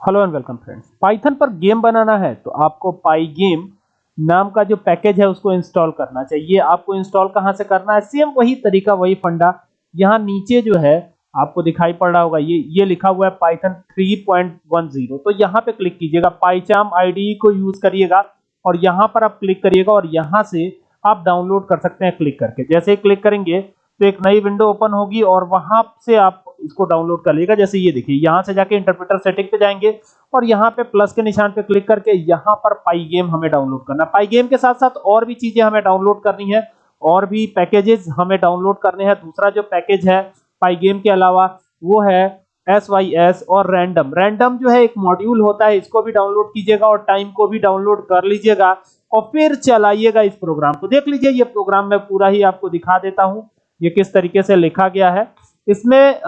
Hello and welcome friends Python पर game बनाना है तो आपको पाई गेम नाम का जो पैकेज है, उसको इंस्टॉल करना चाहिए। आपको इंस्टॉल कहाँ से करना है? सेम वही तरीका, वही फंडा। यहाँ नीचे जो है, आपको दिखाई पड़ रहा होगा, ये ये लिखा हुआ है पाइथन 3.10 तो यहाँ पे क्लिक कीजिएगा पाईचाम आईडी को यूज़ करिएगा, और यहाँ पर आप क्लिक करिएगा, और यहाँ से आप डाउनलोड कर सकते हैं क्लिक करके। जैसे ही क्लिक करेंगे तो एक नई विंडो ओपन होगी, और वहाँ से आप इसको डाउनलोड कर लीजिएगा जैसे ये देखिए, यहाँ से जाके इंटरप्रेटर सेटिंग पे जाएँगे और यहाँ पे प्लस के निशान पे क्लिक करके यहाँ पर पाई गेम हमें डाउनलोड करना पाई गेम के साथ साथ और भी चीज़ें हमें डाउनलोड करनी है और भी पैकेजेस हमें डाउनलोड करने हैं। दूसरा जो पैकेज है पाई गेम के अलावा, वो है एस वाई एस और रैंडम रैंडम जो है एक मॉड्यूल होता है, इसको भी डाउनलोड कीजिएगा और टाइम को भी डाउनलोड कर लीजिएगा और फिर चलाइएगा इस प्रोग्राम को। देख लीजिए, ये प्रोग्राम मैं पूरा ही आपको दिखा देता हूँ, ये किस तरीके से लिखा गया है। इसमें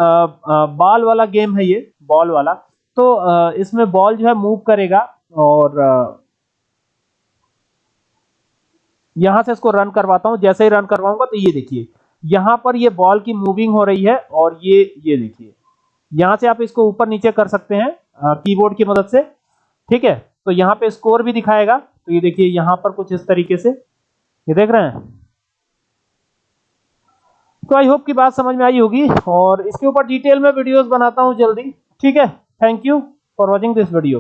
बॉल वाला गेम है ये बॉल वाला। तो इसमें बॉल जो है मूव करेगा और यहाँ से इसको रन करवाता हूँ। जैसे ही रन करवाऊँगा तो ये देखिए, यहाँ पर ये बॉल की मूविंग हो रही है और ये ये देखिए। यहाँ से आप इसको ऊपर नीचे कर सकते हैं कीबोर्ड की मदद से। ठीक है? तो यहाँ पे स्कोर भी दिखाएगा। तो ये देखिए, यहाँ पर कुछ इस तरीके से। ये देख रहे हैं? तो आई होप की बात समझ में आई होगी और इसके ऊपर डिटेल में वीडियोस बनाता हूँ जल्दी। ठीक है? Thank you for watching this video